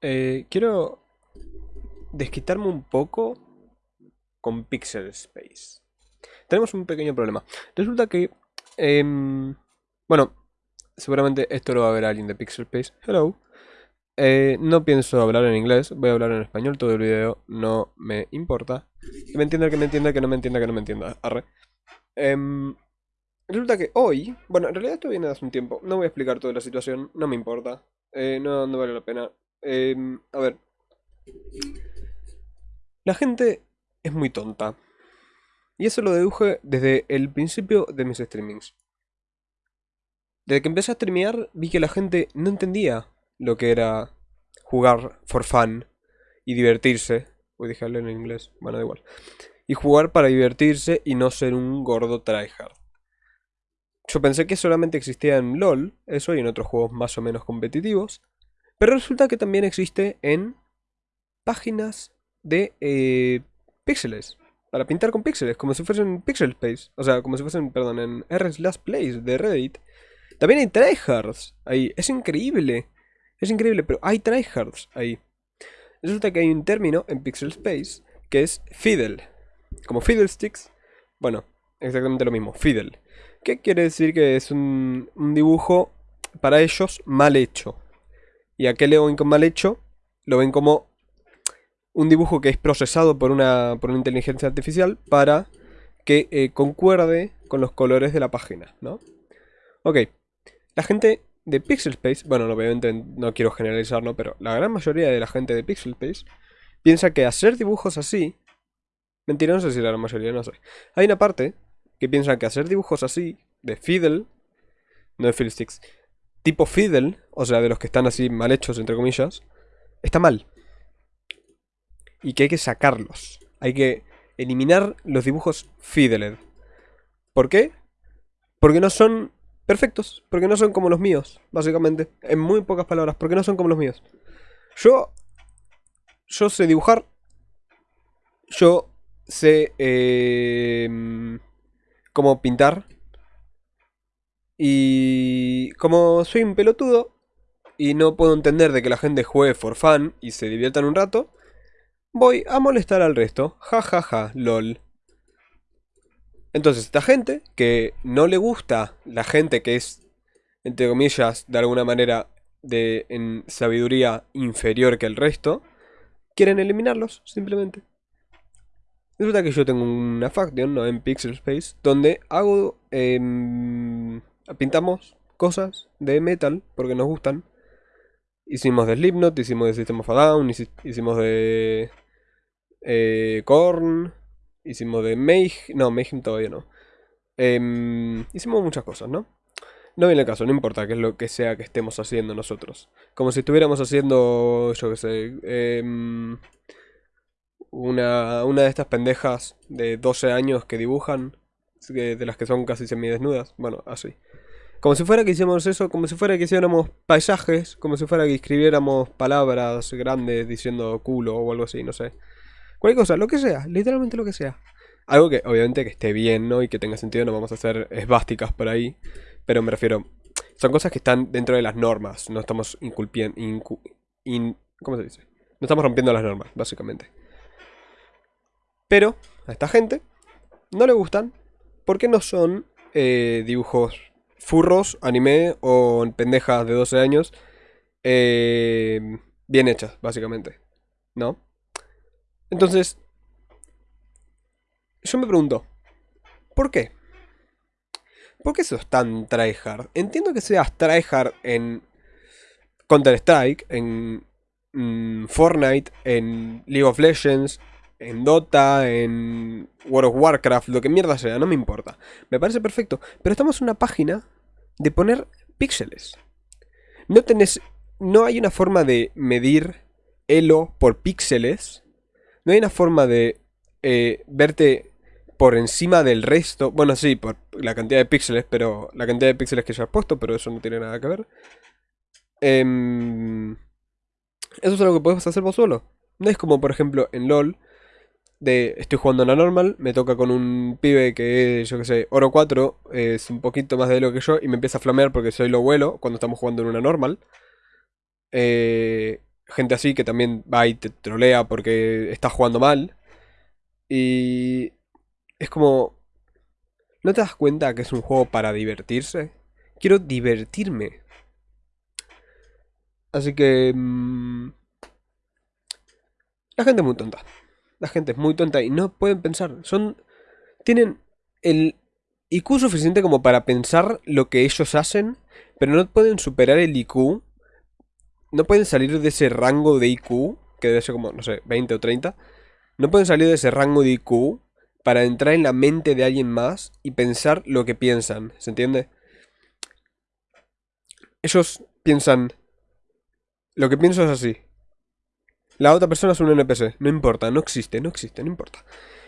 Eh, quiero desquitarme un poco con Pixel Space. Tenemos un pequeño problema. Resulta que... em, bueno, seguramente esto lo va a ver alguien de Pixel Space. Hello. Eh, no pienso hablar en inglés, voy a hablar en español todo el video, no me importa. Que me entienda, que me entienda, que no me entienda, que no me entienda. Arre. Em, resulta que hoy, bueno, en realidad esto viene de hace un tiempo, no voy a explicar toda la situación, no me importa, eh, no, no vale la pena. Em, a ver, la gente es muy tonta. Y eso lo deduje desde el principio de mis streamings. Desde que empecé a streamear vi que la gente no entendía lo que era jugar for fun y divertirse. Uy, hablar en inglés, bueno, da igual. Y jugar para divertirse y no ser un gordo tryhard. Yo pensé que solamente existía en LOL, eso, y en otros juegos más o menos competitivos. Pero resulta que también existe en páginas de eh, píxeles. Para pintar con píxeles, como si fuesen Pixel Space. O sea, como si fuesen, perdón, en R slash plays de Reddit. También hay tryhards ahí. Es increíble. Es increíble, pero hay tryhards ahí. Resulta que hay un término en Pixel Space que es fiddle. Como fiddlesticks. Bueno, exactamente lo mismo, fiddle. ¿Qué quiere decir que es un, un dibujo para ellos mal hecho? ¿Y a qué le ven con mal hecho? Lo ven como un dibujo que es procesado por una, por una inteligencia artificial para que eh, concuerde con los colores de la página, ¿no? Ok, la gente de Pixel Space, bueno, obviamente no quiero generalizar, ¿no? Pero la gran mayoría de la gente de Pixel Space piensa que hacer dibujos así... Mentira, no sé si la gran mayoría, no sé. Hay una parte que piensa que hacer dibujos así, de fiddle, no de fiddlesticks, tipo fiddle, o sea, de los que están así mal hechos, entre comillas, está mal. Y que hay que sacarlos. Hay que eliminar los dibujos fiddled. ¿Por qué? Porque no son perfectos. Porque no son como los míos, básicamente. En muy pocas palabras, porque no son como los míos. Yo... Yo sé dibujar. Yo sé... Eh, cómo pintar. Y como soy un pelotudo y no puedo entender de que la gente juegue for fun y se diviertan un rato, voy a molestar al resto. Ja ja ja, lol. Entonces esta gente que no le gusta la gente que es, entre comillas, de alguna manera de en sabiduría inferior que el resto, quieren eliminarlos, simplemente. Resulta que yo tengo una faction, ¿no? En Pixel Space, donde hago... Em, pintamos cosas de metal, porque nos gustan. Hicimos de Slipknot, hicimos de System of a Down, hicimos de... Eh, Korn, hicimos de Mayhem, no, Mayhem todavía no. Em, hicimos muchas cosas, ¿no? No viene el caso, no importa qué es lo que sea que estemos haciendo nosotros. Como si estuviéramos haciendo, yo qué sé, em, una, una de estas pendejas de 12 años que dibujan, de las que son casi semidesnudas, bueno, así. Como si fuera que hiciéramos eso, como si fuera que hiciéramos paisajes, como si fuera que escribiéramos palabras grandes diciendo culo o algo así, no sé. Cualquier cosa, lo que sea, literalmente lo que sea. Algo que obviamente que esté bien, ¿no? Y que tenga sentido, no vamos a hacer esvásticas por ahí. Pero me refiero, son cosas que están dentro de las normas, no estamos inculpiendo... ¿Cómo se dice? No estamos rompiendo las normas, básicamente. Pero a esta gente no le gustan porque no son eh, dibujos furros, anime o pendejas de 12 años eh, bien hechas, básicamente. ¿No? Entonces, yo me pregunto, ¿por qué? ¿Por qué sos tan tryhard? Entiendo que seas tryhard en Counter-Strike, en mm, Fortnite, en League of Legends, en Dota, en World of Warcraft, lo que mierda sea, no me importa. Me parece perfecto. Pero estamos en una página de poner píxeles. No tenés. No hay una forma de medir elo por píxeles. No hay una forma de eh, verte por encima del resto. Bueno, sí, por la cantidad de píxeles, pero. La cantidad de píxeles que ya has puesto, pero eso no tiene nada que ver. Em, eso es algo que puedes hacer vos solo. No es como, por ejemplo, en LOL, estoy jugando una normal, me toca con un pibe que es, yo que sé, oro 4, es un poquito más de lo que yo y me empieza a flamear porque soy lo vuelo cuando estamos jugando en una normal. Eh, gente así que también va y te trolea porque estás jugando mal. Y es como... ¿No te das cuenta que es un juego para divertirse? Quiero divertirme. Así que... mm, la gente es muy tonta. La gente es muy tonta y no pueden pensar. Son... Tienen el IQ suficiente como para pensar lo que ellos hacen, pero no pueden superar el IQ. No pueden salir de ese rango de IQ, que debe ser como, no sé, 20 o 30. No pueden salir de ese rango de IQ para entrar en la mente de alguien más y pensar lo que piensan. ¿Se entiende? Ellos piensan... Lo que pienso es así. La otra persona es un NPC. No importa, no existe, no existe, no importa.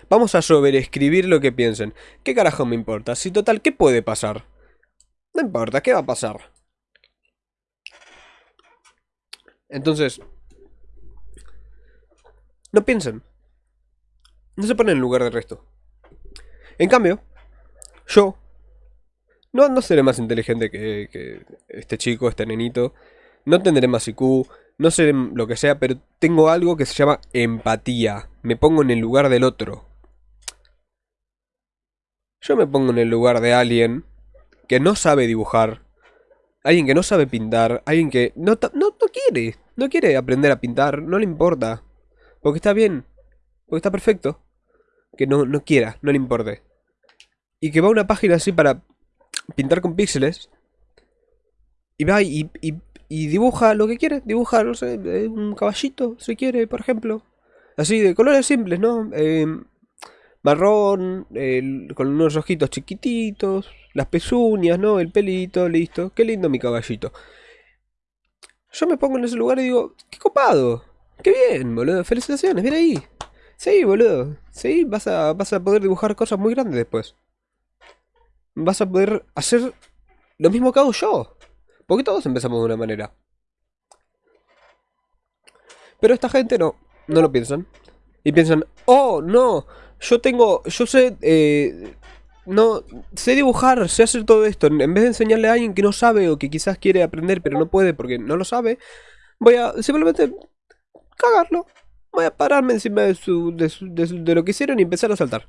Vamos a sobreescribir lo que piensen. ¿Qué carajo me importa? Si total, ¿qué puede pasar? No importa, ¿qué va a pasar? Entonces... No piensen. No se ponen en lugar del resto. En cambio, yo... No, no seré más inteligente que, que este chico, este nenito. No tendré más IQ, no sé lo que sea, pero tengo algo que se llama empatía. Me pongo en el lugar del otro. Yo me pongo en el lugar de alguien que no sabe dibujar, alguien que no sabe pintar, alguien que no, no, no quiere, no quiere aprender a pintar, no le importa. Porque está bien, porque está perfecto. Que no, no quiera, no le importe. Y que va a una página así para pintar con píxeles. Y va y, y, y dibuja lo que quiere. Dibuja, no sé, eh, un caballito, si quiere, por ejemplo. Así, de colores simples, ¿no? Eh, marrón, con unos ojitos chiquititos, las pezuñas, ¿no? El pelito, listo. Qué lindo mi caballito. Yo me pongo en ese lugar y digo, qué copado. Qué bien, boludo. Felicitaciones, bien ahí. Sí, boludo. Sí, vas a, vas a poder dibujar cosas muy grandes después. Vas a poder hacer lo mismo que hago yo. Porque todos empezamos de una manera. Pero esta gente no, no lo piensan. Y piensan, oh, no, yo tengo, yo sé, eh, no, sé dibujar, sé hacer todo esto. En vez de enseñarle a alguien que no sabe o que quizás quiere aprender pero no puede porque no lo sabe, voy a simplemente cagarlo. Voy a pararme encima de, su, de, su- de lo que hicieron y empezar a saltar.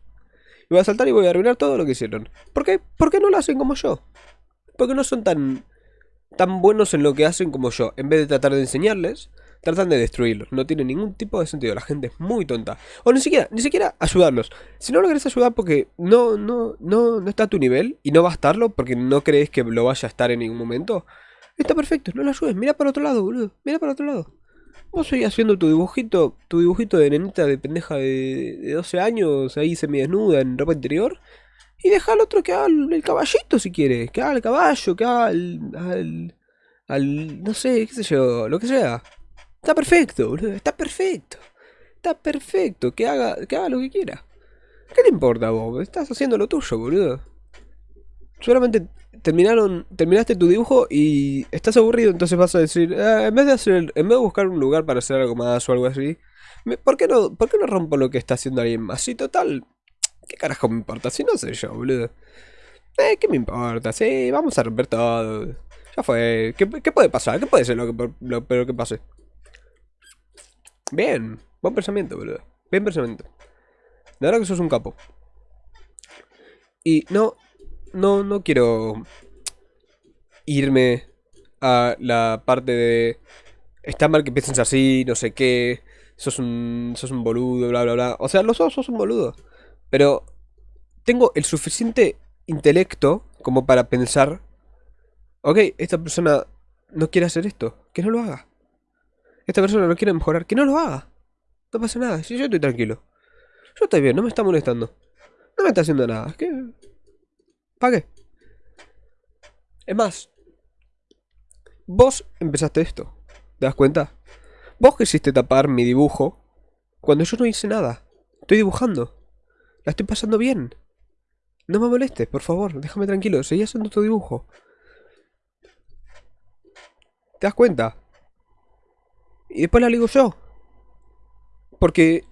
Y voy a saltar y voy a arruinar todo lo que hicieron. ¿Por qué? ¿Por qué no lo hacen como yo? Porque no son tan, tan buenos en lo que hacen como yo. En vez de tratar de enseñarles, tratan de destruirlos. No tiene ningún tipo de sentido. La gente es muy tonta. O ni siquiera, ni siquiera ayudarlos. Si no lo querés ayudar porque no, no, no, no está a tu nivel y no va a estarlo porque no crees que lo vaya a estar en ningún momento, está perfecto. No lo ayudes. Mira para otro lado, boludo. Mira para otro lado. Vos seguís haciendo tu dibujito, tu dibujito de nenita de pendeja de, de 12 años, ahí semidesnuda en ropa interior. Y deja al otro que haga el, caballito si quiere. Que haga el caballo, que haga el, al, al. No sé, qué sé yo, lo que sea. Está perfecto, boludo. Está perfecto. Está perfecto. Que haga, que haga lo que quiera. ¿Qué te importa vos? Estás haciendo lo tuyo, boludo. Seguramente terminaron, terminaste tu dibujo y estás aburrido, entonces vas a decir, "Ah, en vez de hacer, en vez de buscar un lugar para hacer algo más o algo así, ¿por qué no, por qué no rompo lo que está haciendo alguien más? Sí, total, ¿qué carajo me importa? Si no sé yo, boludo. Eh, ¿qué me importa? Sí, vamos a romper todo. Ya fue. ¿Qué, puede pasar? ¿Qué puede ser lo, que, lo peor que pase? Bien, buen pensamiento, boludo. Bien pensamiento. De verdad que sos un capo. Y no, no, no quiero irme a la parte de... Está mal que pienses así, no sé qué. Sos un, sos un boludo, bla, bla, bla. O sea, los dos sos un boludo. Pero tengo el suficiente intelecto como para pensar... Ok, esta persona no quiere hacer esto. Que no lo haga. Esta persona no quiere mejorar. Que no lo haga. No pasa nada. Si yo estoy tranquilo. Yo estoy bien, no me está molestando. No me está haciendo nada. ¿Qué? ¿Para qué? Es más, vos empezaste esto. ¿Te das cuenta? Vos quisiste tapar mi dibujo cuando yo no hice nada. Estoy dibujando. La estoy pasando bien. No me molestes, por favor. Déjame tranquilo. Seguí haciendo tu dibujo. ¿Te das cuenta? Y después la ligo yo. Porque...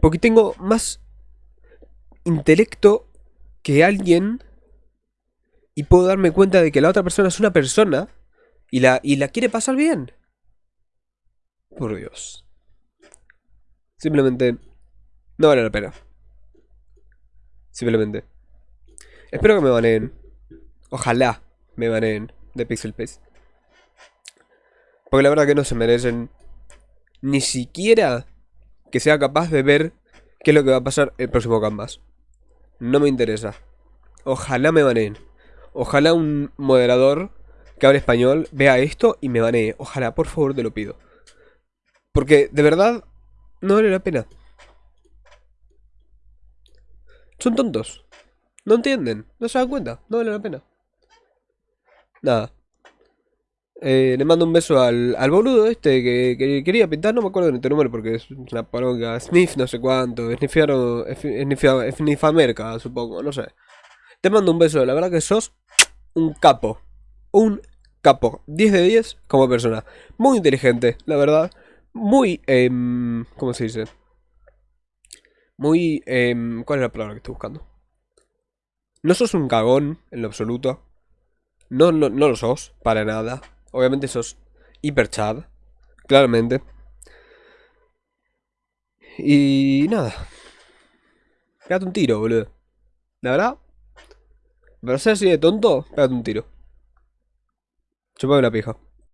Porque tengo más intelecto que alguien y puedo darme cuenta de que la otra persona es una persona y la, y la quiere pasar bien. por Dios. Simplemente no vale la pena. Simplemente. Espero que me baneen. Ojalá me baneen de Pixel Pace. Porque la verdad que no se merecen ni siquiera que sea capaz de ver qué es lo que va a pasar el próximo Canvas. No me interesa. Ojalá me baneen. Ojalá un moderador que hable español vea esto y me banee. Ojalá, por favor, te lo pido. Porque, de verdad, no vale la pena. Son tontos. No entienden. No se dan cuenta. No vale la pena. Nada. Eh, le mando un beso al, al boludo este que, quería pintar, no me acuerdo de este número porque es una paronga. Sniff no sé cuánto, Sniffamerca, supongo, no sé. Te mando un beso, la verdad que sos un capo. Un capo. 10 de 10 como persona. Muy inteligente, la verdad. Muy, eh, ¿cómo se dice? Muy, eh, ¿cuál es la palabra que estoy buscando? No sos un cagón en lo absoluto. No, no, no lo sos, para nada. Obviamente sos hiper chad. Claramente. Y nada. Pégate un tiro, boludo. La verdad. Para ser así de tonto, pégate un tiro. Chupame la pija.